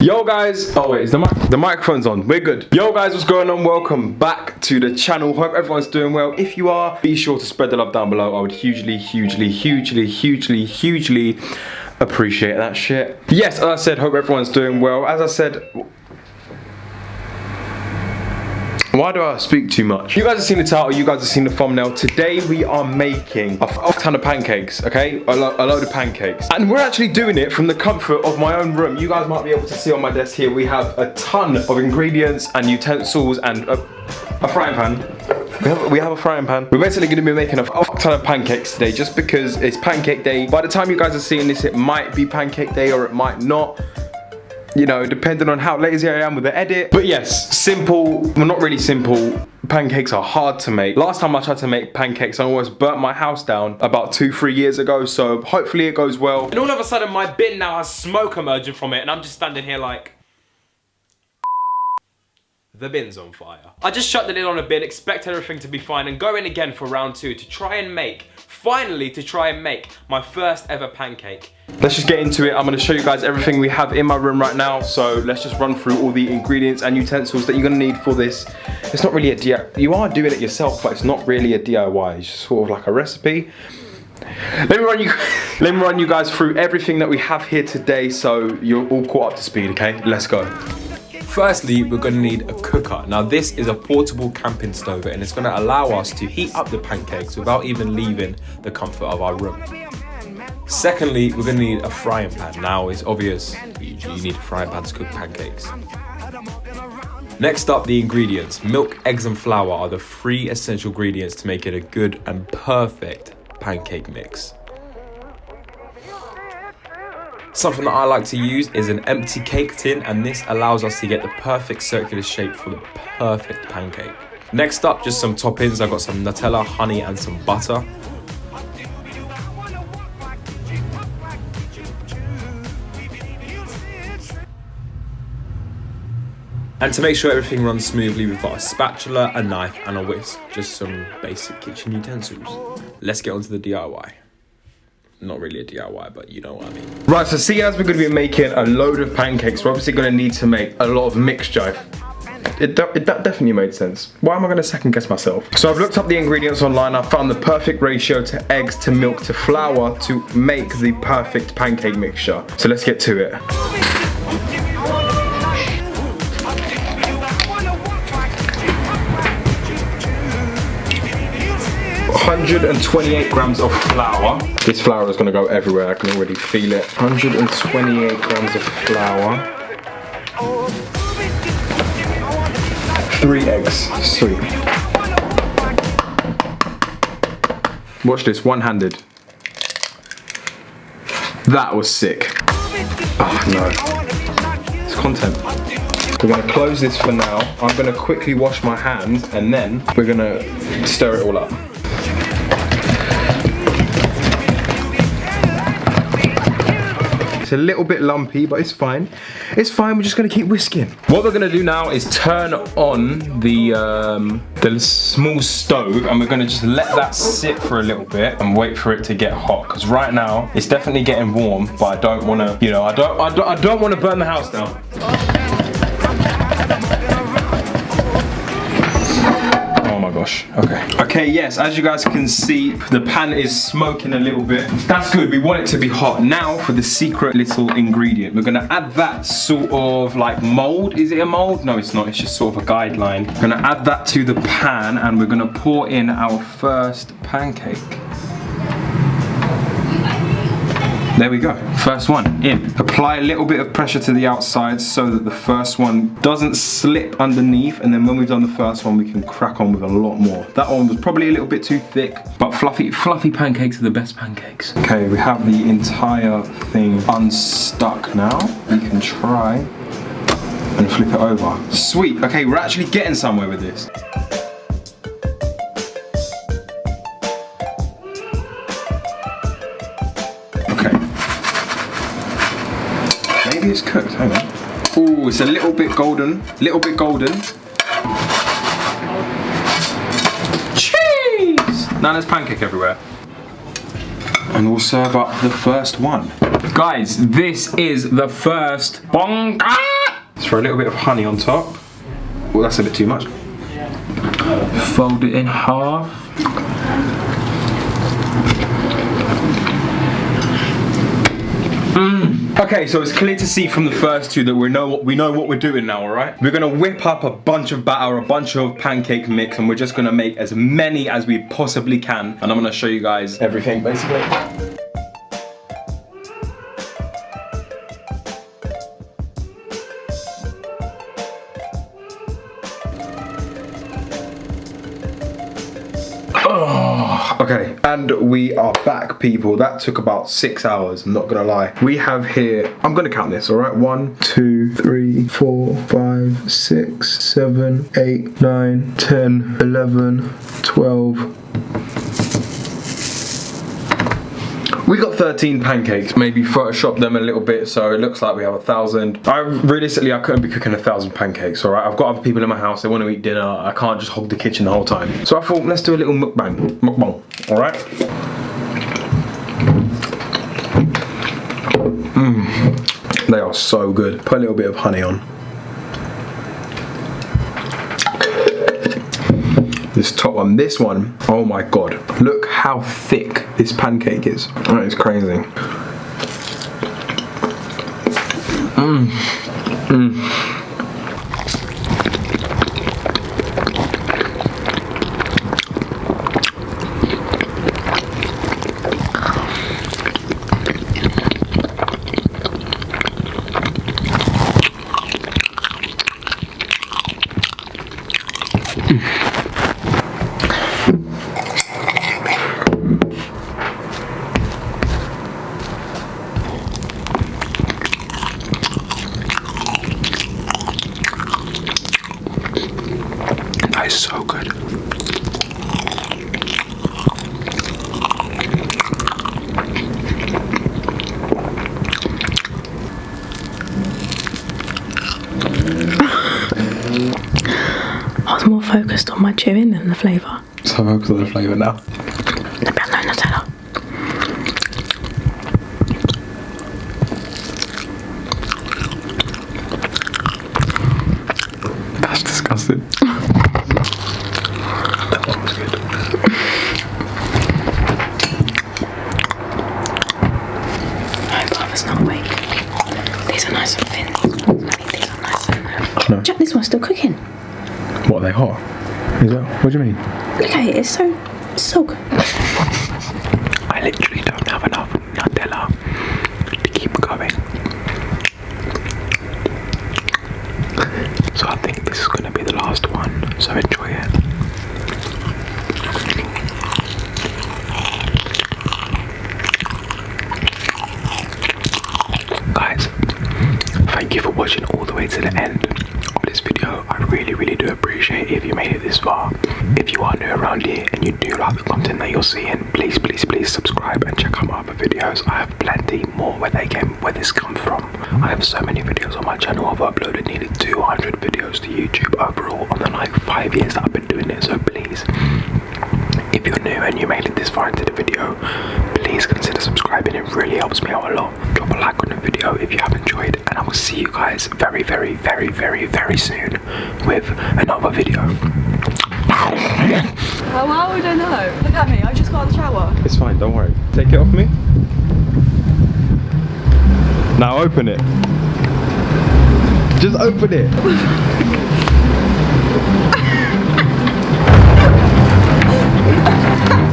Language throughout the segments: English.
Yo guys, oh wait, is the mic the microphone's on? We're good. Yo guys, what's going on? Welcome back to the channel. Hope everyone's doing well. If you are, be sure to spread the love down below. I would hugely, hugely, hugely, hugely, hugely appreciate that shit. Yes, as I said, hope everyone's doing well. As I said, why do I speak too much? You guys have seen the title, you guys have seen the thumbnail. Today we are making a, ton of pancakes, okay? A, lo a, load of pancakes. And we're actually doing it from the comfort of my own room. You guys might be able to see on my desk here, we have a ton of ingredients and utensils and a, a frying pan. We have, we have, a frying pan. We're basically going to be making a, a ton of pancakes today just because it's pancake day. By the time you guys are seeing this, it might be pancake day or it might not you know, depending on how lazy I am with the edit. But yes, simple, well not really simple, pancakes are hard to make. Last time I tried to make pancakes, I almost burnt my house down about two, three years ago, so hopefully it goes well. And all of a sudden my bin now has smoke emerging from it and I'm just standing here like... The bin's on fire. I just shut the lid on a bin, expect everything to be fine and go in again for round two to try and make finally to try and make my first ever pancake. Let's just get into it. I'm gonna show you guys everything we have in my room right now. So let's just run through all the ingredients and utensils that you're gonna need for this. It's not really a DIY, you are doing it yourself, but it's not really a DIY. It's just sort of like a recipe. Let me run you let me run you guys through everything that we have here today so you're all caught up to speed, okay? Let's go. Firstly, we're gonna need a cooker. Now this is a portable camping stove and it's gonna allow us to heat up the pancakes without even leaving the comfort of our room. Secondly, we're gonna need a frying pan. Now it's obvious you, you need a frying pan to cook pancakes. Next up, the ingredients. Milk, eggs and flour are the three essential ingredients to make it a good and perfect pancake mix. Something that I like to use is an empty cake tin and this allows us to get the perfect circular shape for the perfect pancake. Next up, just some toppings. I've got some Nutella, honey and some butter. And to make sure everything runs smoothly, we've got a spatula, a knife and a whisk. Just some basic kitchen utensils. Let's get on to the DIY not really a DIY, but you know what I mean. Right, so see as we're gonna be making a load of pancakes, we're obviously gonna need to make a lot of mixture. It, it, that definitely made sense. Why am I gonna second guess myself? So I've looked up the ingredients online, I found the perfect ratio to eggs, to milk, to flour to make the perfect pancake mixture. So let's get to it. 128 grams of flour. This flour is gonna go everywhere, I can already feel it. 128 grams of flour. Three eggs, sweet. Watch this, one-handed. That was sick. Oh no, it's content. We're gonna close this for now. I'm gonna quickly wash my hands and then we're gonna stir it all up. It's a little bit lumpy, but it's fine. It's fine, we're just gonna keep whisking. What we're gonna do now is turn on the, um, the small stove and we're gonna just let that sit for a little bit and wait for it to get hot. Because right now, it's definitely getting warm, but I don't wanna, you know, I don't, I don't, I don't wanna burn the house down. Gosh. Okay. Okay, yes, as you guys can see, the pan is smoking a little bit. That's good, we want it to be hot. Now for the secret little ingredient. We're gonna add that sort of like mold. Is it a mold? No, it's not, it's just sort of a guideline. We're gonna add that to the pan and we're gonna pour in our first pancake. There we go, first one in. Apply a little bit of pressure to the outside so that the first one doesn't slip underneath and then when we've done the first one we can crack on with a lot more. That one was probably a little bit too thick, but fluffy, fluffy pancakes are the best pancakes. Okay, we have the entire thing unstuck now. We can try and flip it over. Sweet, okay, we're actually getting somewhere with this. It's cooked, hang on. Oh, it's a little bit golden, little bit golden. Cheese! Now there's pancake everywhere. And we'll serve up the first one. Guys, this is the first bonga throw a little bit of honey on top. Well, that's a bit too much. Fold it in half. Mmm. Okay, so it's clear to see from the first two that we know what we know what we're doing now, all right? We're gonna whip up a bunch of batter, a bunch of pancake mix, and we're just gonna make as many as we possibly can. And I'm gonna show you guys everything, basically. And we are back, people. That took about six hours, I'm not gonna lie. We have here, I'm gonna count this, all right? One, two, three, four, five, six, seven, eight, nine, ten, eleven, twelve. We got 13 pancakes, maybe Photoshop them a little bit so it looks like we have a thousand. I realistically I couldn't be cooking a thousand pancakes, alright? I've got other people in my house, they want to eat dinner, I can't just hog the kitchen the whole time. So I thought let's do a little mukbang, mukbang, alright? Mmm, they are so good. Put a little bit of honey on. This top one, this one, oh my god. Look how thick this pancake is. That is crazy. Mmm. Mmm. More focused on my chewing than the flavour. So focused on the flavour now. The brown no Nutella. That's disgusting. that one was good. My brother's not awake. These are nice and thin. I mean, these are nice and. No. Jack, this one's still cooking. What, are they hot? Is that, what do you mean? Look at it, it's so, so good. I literally don't have enough Nutella to keep going. So I think this is going to be the last one, so enjoy it. Guys, thank you for watching all the way to the end of this video. I really, really do appreciate if you made it this far. If you are new around here and you do like the content that you're seeing, please, please, please subscribe and check out my other videos. I have plenty more where they came, where this comes from. I have so many videos on my channel. I've uploaded nearly 200 videos to YouTube overall on the like five years that I've been doing it. So please, if you're new and you made it this far into the video, please consider subscribing. It really helps me out a lot. Drop a like on the video if you have enjoyed, and I will see you guys very, very, very, very, very soon with another video. How how I know? Look at me, I just got out of the shower. It's fine, don't worry. Take it off me. Now open it. Just open it.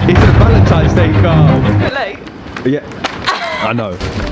it's a Valentine's Day card. Late. Yeah, I know.